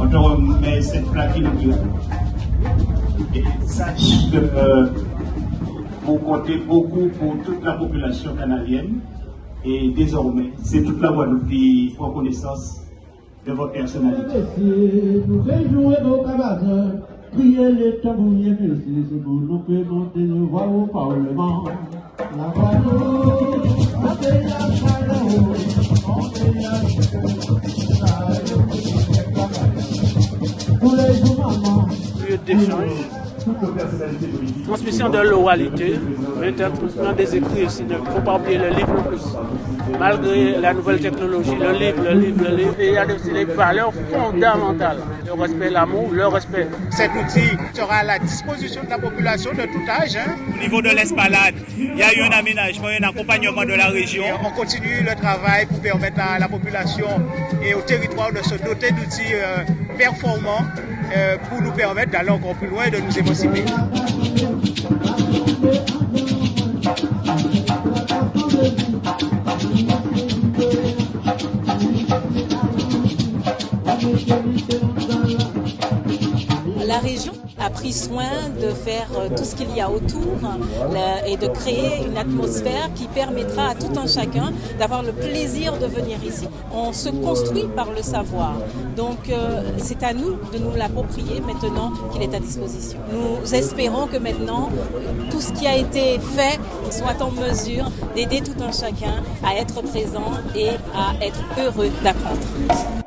On te remet cette plaque. Et sache que euh, vous comptez beaucoup pour toute la population canadienne. Et désormais, c'est toute la Guadeloupe qui prend connaissance de votre personnalité. Crier les tambouriers, merci, c'est pour nous que monter le voix au Parlement. La Guadeloupe, on fait la chaleur, on fait la Tous d'échange, transmission de l'oralité, l'interprétation des écrits aussi. Il ne faut pas oublier le livre en plus. Malgré la nouvelle technologie, le livre, le livre, le livre, et il y a aussi les valeurs fondamentales. Le respect, l'amour, le respect. Cet outil sera à la disposition de la population de tout âge. hein. Au niveau de l'espalade, il y a eu un aménagement, un accompagnement de la région. On continue le travail pour permettre à la population et au territoire de se doter d'outils euh, performants euh, pour nous permettre d'aller encore plus loin et de nous émanciper. La région a pris soin de faire euh, tout ce qu'il y a autour euh, et de créer une atmosphère qui permettra à tout un chacun d'avoir le plaisir de venir ici. On se construit par le savoir. Donc euh, c'est à nous de nous l'approprier maintenant qu'il est à disposition. Nous espérons que maintenant tout ce qui a été fait soit en mesure d'aider tout un chacun à être présent et à être heureux d'apprendre.